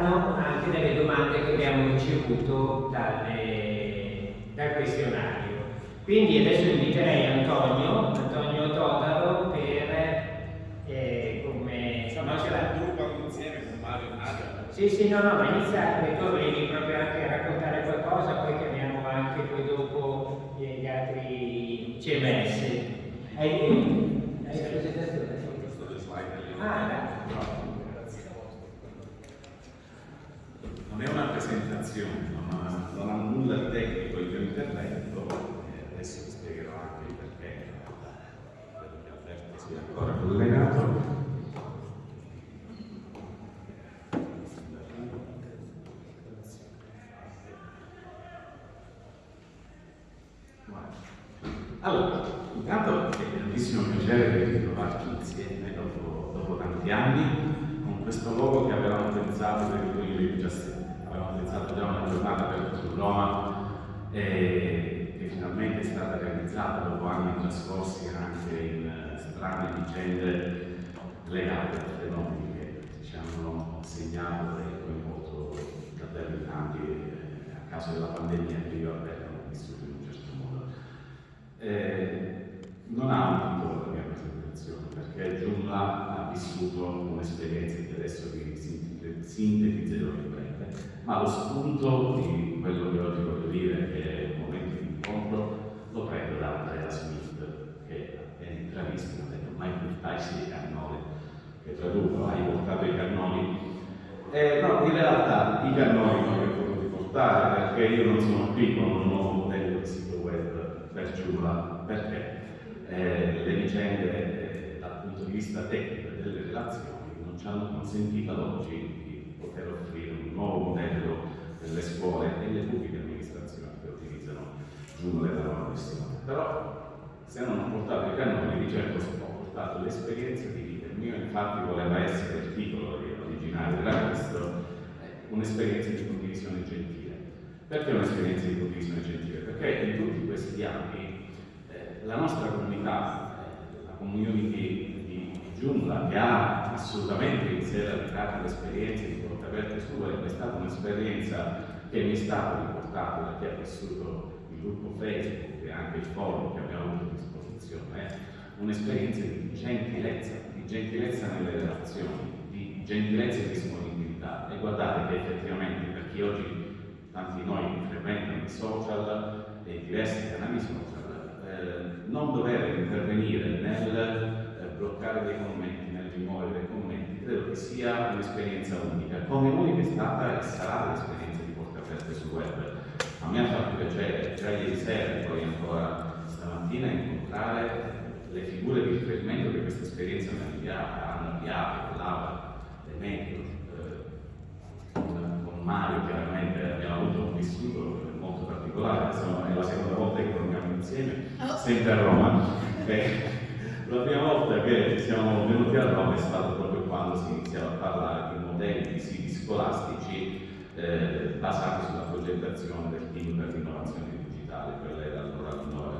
saranno anche delle domande che abbiamo ricevuto dalle, dal questionario. Quindi adesso inviterei Antonio, Antonio Todaro per eh, come insomma c'è la gruppo insieme con Mario. Sì, sì, no, no, ma inizia perché tu volevi proprio anche raccontare qualcosa, poi chiamiamo anche poi dopo gli altri CMS. Hai, hai la presentazione? Ah, dai. Non è una presentazione, non ha, non ha nulla di tecnico il mio intervento, e adesso vi spiegherò anche il perché, credo che Alberto sia ancora collegato. Allora, intanto è un grandissimo piacere ritrovarci insieme dopo, dopo tanti anni con questo logo che avevamo pensato per il 2017. Pensato già una giornata per Roma e che finalmente è stata realizzata dopo anni trascorsi anche in eh, strane vicende legate a fenomeni che ci hanno segnato e coinvolto davvero in tanti eh, a causa della pandemia che io ho vissuto in un certo modo. Eh, non ha un titolo la mia presentazione perché Giunla ha vissuto un'esperienza che adesso vi sintetizzerò in breve, ma lo spunto di quello che oggi voglio dire, che è un momento di incontro, lo prendo da Andrea Smith, che appena intravisto ha detto mai portarsi dei cannoli, che traduco, hai portato i cannoli. Eh, no, in realtà i cannoli non li ho potuti portare perché io non sono qui con un nuovo modello di sito web per Giunla, perché? Eh, le vicende eh, dal punto di vista tecnico e delle relazioni non ci hanno consentito ad oggi poter offrire un nuovo modello per le scuole e le pubbliche amministrazioni che utilizzano Joomla e la loro questione. Però se non ho portato i cannoni, di certo ho portato l'esperienza di vita. Il mio infatti voleva essere il titolo originale era questo, eh, un'esperienza di condivisione gentile. Perché un'esperienza di condivisione gentile? Perché in tutti questi anni eh, la nostra comunità, eh, la community di, di Joomla, che ha assolutamente in sé radicato l'esperienza di su web, è stata un'esperienza che mi è stata riportata da chi ha vissuto il gruppo Facebook e anche il forum che abbiamo avuto a disposizione, un'esperienza di gentilezza, di gentilezza nelle relazioni, di gentilezza e disponibilità. E guardate che effettivamente per chi oggi tanti di noi frequentano i social e diversi canali social, eh, non dover intervenire nel eh, bloccare dei commenti, nel rimuovere dei commenti, credo che sia un'esperienza unica, come unica è stata e sarà l'esperienza di porte aperte sul web. A me ha fatto piacere, già ieri sera e poi ancora stamattina, incontrare le figure di riferimento che questa esperienza mi ha hanno avviato, Laura, Demetrio, eh, con, con Mario chiaramente abbiamo avuto un vissuto molto particolare, insomma è la seconda volta che torniamo insieme, sempre a Roma. Beh, la prima volta che siamo venuti a Roma è stato proprio quando si iniziava a parlare di modelli di siti scolastici eh, basati sulla progettazione del team per l'innovazione digitale, quella era allora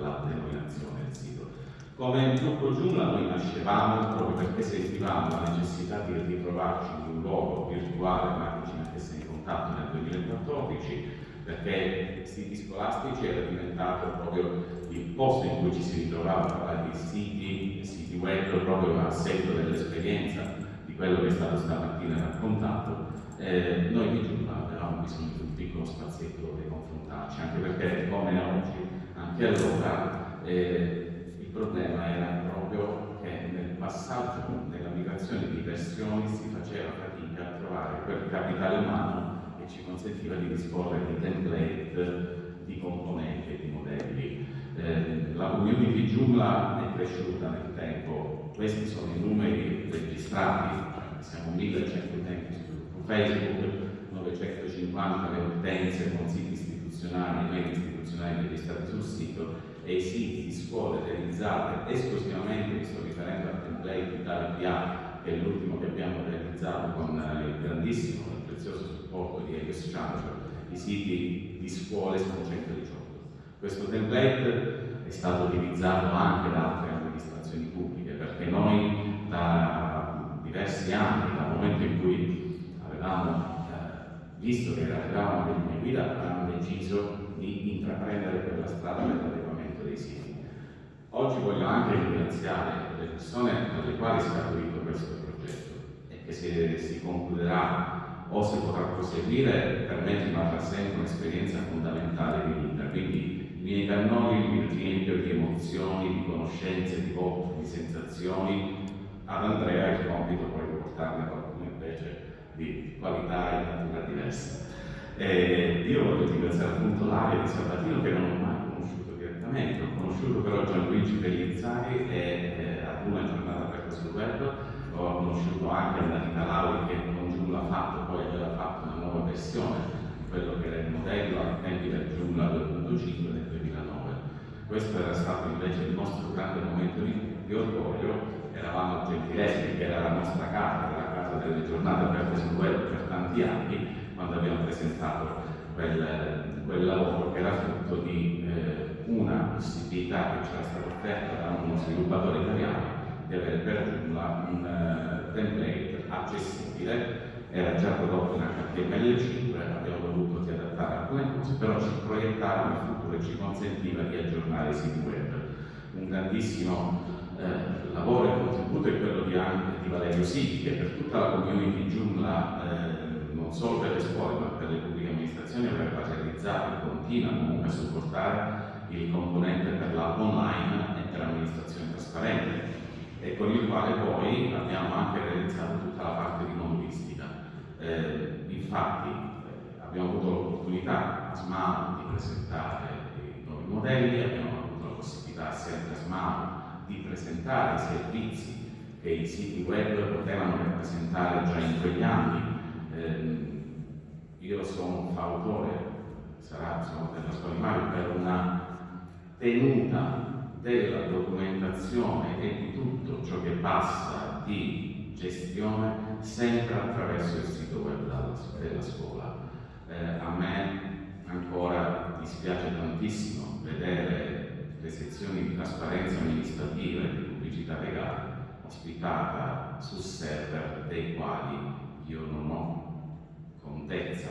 la denominazione del sito. Come gruppo Joomla noi nascevamo proprio perché sentivamo la necessità di ritrovarci in un luogo virtuale, ma che ci mettesse in contatto nel 2014, perché siti scolastici era diventato proprio il posto in cui ci si ritrovava a parlare di siti, siti web, proprio a seguito dell'esperienza quello che è stato stamattina raccontato. Eh, noi di Giunta avevamo bisogno di un piccolo spazietto dove confrontarci, anche perché come oggi, anche allora, eh, il problema era proprio che nel passaggio, nella migrazione di versioni si faceva fatica a trovare quel capitale umano che ci consentiva di disporre di template, di componenti e di modelli. Eh, la community Joomla è cresciuta nel tempo, questi sono i numeri registrati, siamo 1100 utenti su Facebook, 950 le utenze con siti istituzionali e mail istituzionali registrati sul sito e i siti di scuole realizzate esclusivamente, mi sto riferendo al template di TALPA, che è l'ultimo che abbiamo realizzato con il grandissimo e prezioso supporto di Elios Chancellor, i siti di scuole sono 118. Questo template è stato utilizzato anche da altre amministrazioni pubbliche perché noi diversi anni, dal momento in cui avevamo visto che arrivavano le linee guida, hanno deciso di intraprendere quella strada per l'adeguamento dei siti. Oggi voglio anche ringraziare le persone dalle quali è scaturito questo progetto e che se si concluderà o si potrà proseguire, per me rimarrà sempre un'esperienza fondamentale di vita. Quindi i miei cannoli mi riempio di emozioni, di conoscenze, di voto, di sensazioni. Ad Andrea il compito poi di portarne qualcuno invece di qualità e natura diversa. E io voglio ringraziare appunto l'area di Sabatino che non ho mai conosciuto direttamente, ho conosciuto però Gianluigi Pellizzari e eh, ad una giornata aperta sul web ho conosciuto anche Annalita Lauri che con Giulla ha fatto, poi aveva fatto una nuova versione di quello che era il modello ai tempi del Giulla 2.5 nel 2009. Questo era stato invece il nostro grande momento di orgoglio, eravamo a Gentileschi che era la nostra casa, la casa delle giornate aperte sul web per tanti anni, quando abbiamo presentato quel, quel lavoro che era frutto di eh, una possibilità che ci era stata offerta da uno sviluppatore italiano di avere per Joomla un uh, template accessibile, era già prodotto in HTML5, abbiamo dovuto adattare alcune cose, però ci proiettava nel futuro e ci consentiva di aggiornare i siti web. Un grandissimo eh, lavoro e contributo è quello di, anche, di Valerio Siti, che per tutta la community Joomla, eh, non solo per le scuole ma per le pubbliche amministrazioni, aveva realizzato e continua comunque a supportare il componente per la online e per l'amministrazione trasparente e con il quale poi abbiamo anche realizzato tutta la parte di modulistica. Eh, infatti eh, abbiamo avuto l'opportunità a SMAO di presentare i nuovi modelli, abbiamo avuto la possibilità sempre a SMAO di presentare i servizi che i siti web potevano rappresentare già in quegli anni. Eh, io sono fautore, sarà insomma, per la scuola per una tenuta della documentazione e di tutto ciò che passa di gestione sempre attraverso il sito web della scuola. Eh, a me ancora dispiace tantissimo vedere le sezioni di trasparenza amministrativa e di pubblicità legale ospitata su server dei quali io non ho contezza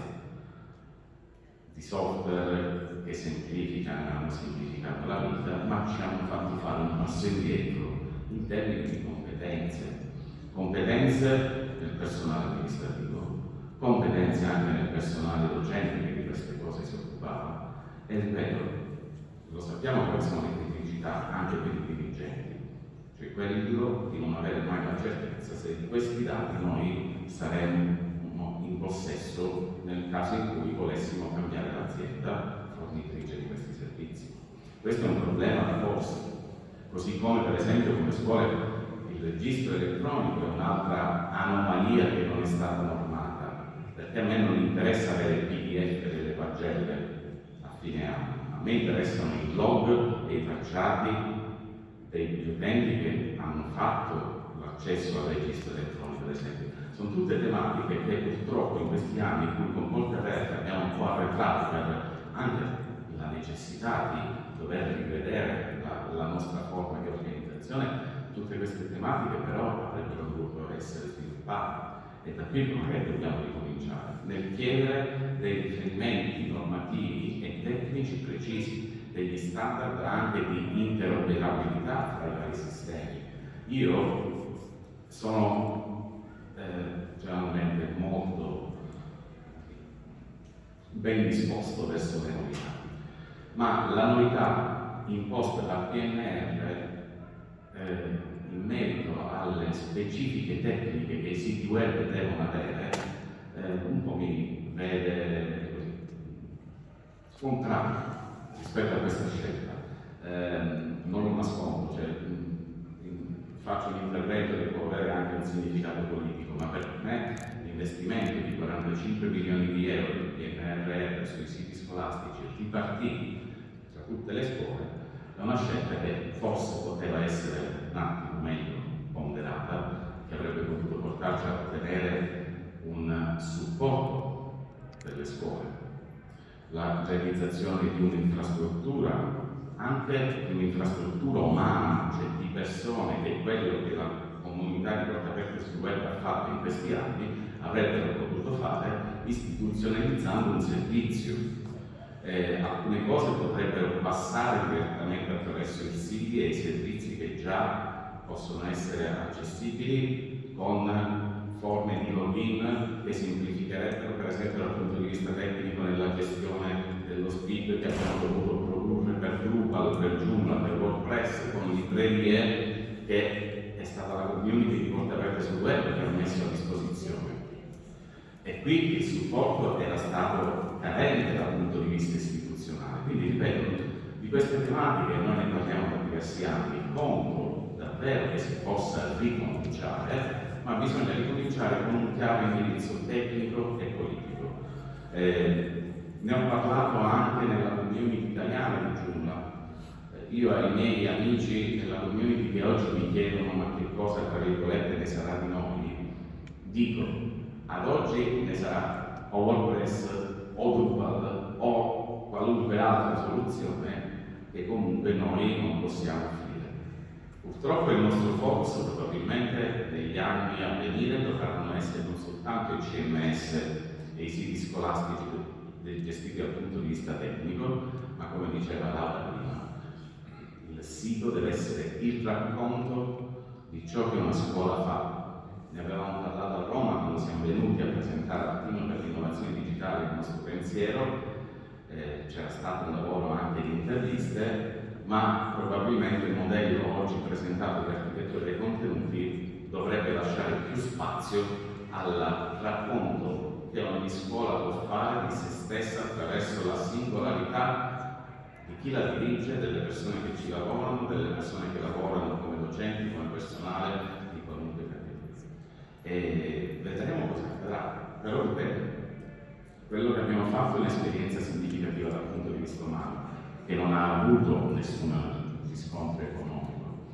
di software che semplificano hanno semplificato la vita, ma ci hanno fatto fare un passo indietro in termini di competenze. Competenze del personale amministrativo, competenze anche nel personale docente che di queste cose si occupava. E ripeto, lo sappiamo quali sono le criticità anche per i dirigenti, cioè quello di non avere mai la certezza se di questi dati noi saremo in possesso nel caso in cui volessimo cambiare l'azienda fornitrice di questi servizi. Questo è un problema da porsi, così come per esempio come scuole il registro elettronico è un'altra anomalia che non è stata normata, perché a me non interessa avere il PDF delle pagelle a fine anno, a me interessano i log e i tracciati degli utenti che hanno fatto l'accesso al registro elettronico, ad esempio. Sono tutte tematiche che purtroppo in questi anni con Ponte Verde abbiamo un po' arretrato per anche la necessità di dover rivedere la, la nostra forma di organizzazione, tutte queste tematiche però avrebbero dovuto essere sviluppate. E da qui magari dobbiamo ricominciare. Nel chiedere dei riferimenti normativi tecnici precisi, degli standard anche di interoperabilità tra i vari sistemi. Io sono eh, generalmente molto ben disposto verso le novità. Ma la novità imposta dal PNR eh, in merito alle specifiche tecniche che i siti web devono avere, eh, un po' mi vede scontrato rispetto a questa scelta. Eh, non lo nascondo, cioè, faccio un intervento che può avere anche un significato politico, ma per me l'investimento di 45 milioni di euro del PNRR sui siti scolastici e tripartiti tra tutte le scuole è una scelta che forse poteva essere un attimo meglio ponderata, che avrebbe potuto portarci a ottenere un supporto delle scuole, la realizzazione di un'infrastruttura anche di un'infrastruttura umana, cioè di persone, che quello che la comunità di Porta Aperta sul web ha fatto in questi anni, avrebbero potuto fare istituzionalizzando un servizio. Eh, alcune cose potrebbero passare direttamente attraverso il siti e i servizi che già possono essere accessibili con forme di login che semplificherebbero per esempio dal punto di vista tecnico nella gestione dello speed che abbiamo dovuto produrre per Drupal, per Joomla, per WordPress con librerie che è stata la community di porte aperte sul web che ha messo a disposizione. E qui il supporto era stato carente dal punto di vista istituzionale. Quindi, ripeto, di queste tematiche noi ne parliamo da diversi anni, conto davvero che si possa ricominciare, ma bisogna ricominciare con un chiaro indirizzo tecnico e politico. Eh, ne ho parlato anche nella community italiana di Giunla. Eh, io ai miei amici nella community che oggi mi chiedono ma che cosa, tra virgolette, ne sarà di noi, dico ad oggi ne sarà o WordPress o Drupal o qualunque altra soluzione che comunque noi non possiamo offrire. Purtroppo il nostro focus probabilmente negli anni a venire dovranno essere non soltanto i CMS e i siti scolastici gestiti dal punto di vista tecnico, ma come diceva Laura prima, il sito deve essere il racconto di ciò che una scuola fa, ne avevamo parlato a Roma quando siamo venuti a presentare al team per l'innovazione digitale il nostro pensiero, eh, c'era stato un lavoro anche di interviste, ma probabilmente il modello oggi presentato di architettura dei contenuti dovrebbe lasciare più spazio al racconto che ogni scuola può fare di se stessa attraverso la singolarità di chi la dirige, delle persone che ci lavorano, delle persone che lavorano come docenti, come personale, e vedremo cosa accadrà. Però ripeto, quello che abbiamo fatto è un'esperienza significativa dal punto di vista umano, che non ha avuto nessun riscontro economico,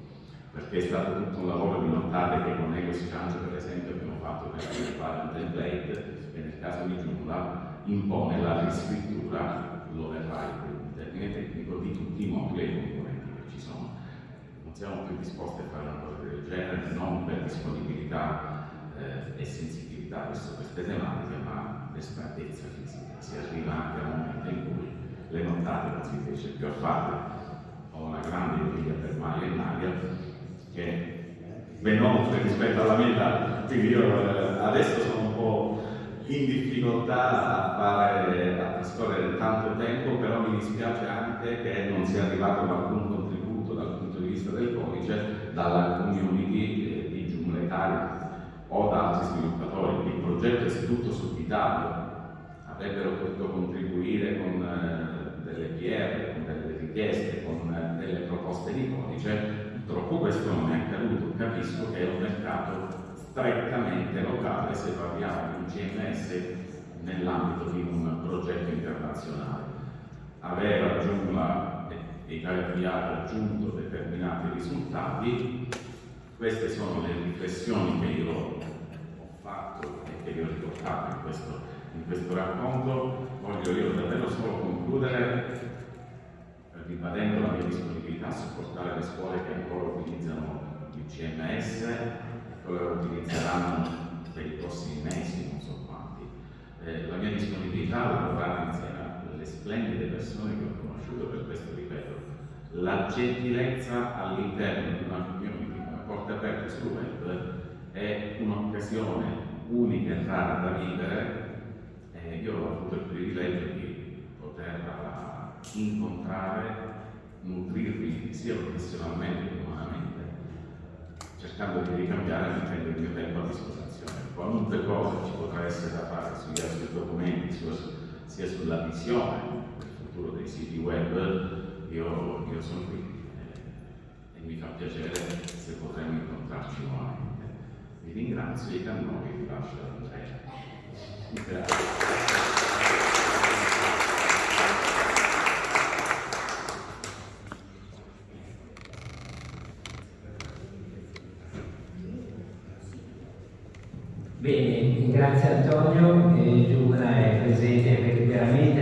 perché è stato tutto un lavoro di nottate che con Ego Exchange per esempio abbiamo fatto per sviluppare un template che nel caso di Joomla impone la riscrittura, lo verrà il termine tecnico, di tutti i moduli e i componenti che ci sono. Non siamo più disposti a fare una cosa del genere, non per disponibilità eh, e sensibilità verso queste tematiche, ma l'espertezza fisica. Si arriva anche a un le nottate non si riesce più a fare. Ho una grande invidia per Mario e Nadia che ben oltre rispetto alla metà, quindi io eh, adesso sono un po' in difficoltà a fare, a trascorrere tanto tempo, però mi dispiace anche che non sia arrivato alcun contributo dal punto di vista del codice dalla community di Joomla o da altri sviluppatori. Il progetto è tutto sul Vitalo, avrebbero potuto contribuire con eh, delle PR, con delle richieste, con delle proposte di codice. Purtroppo questo non è accaduto. Capisco che è un mercato strettamente locale se parliamo di un CMS nell'ambito di un progetto internazionale. Avere raggiunto e ha raggiunto determinati risultati queste sono le riflessioni che io ho fatto e che vi ho riportato in questo, in questo racconto. Voglio io davvero solo concludere ribadendo la mia disponibilità a supportare le scuole che ancora utilizzano il CMS e lo utilizzeranno per i prossimi mesi, non so quanti. Eh, la mia disponibilità la vorrà insieme alle splendide persone che ho conosciuto, per questo ripeto, la gentilezza all'interno di una community porte aperte sul web è un'occasione unica e rara da vivere e io ho avuto il privilegio di poterla incontrare, nutrirmi sia professionalmente che umanamente, cercando di ricambiare mettendo il mio tempo a disposizione. Qualunque cosa ci potrà essere da fare sia sui documenti, sia sulla visione del futuro dei siti web, io, io sono qui mi fa piacere se potremo incontrarci nuovamente. Vi ringrazio e da noi vi lascio Andrea. Grazie. Bene, grazie Antonio, eh, Giugna è presente veramente dall'inizio.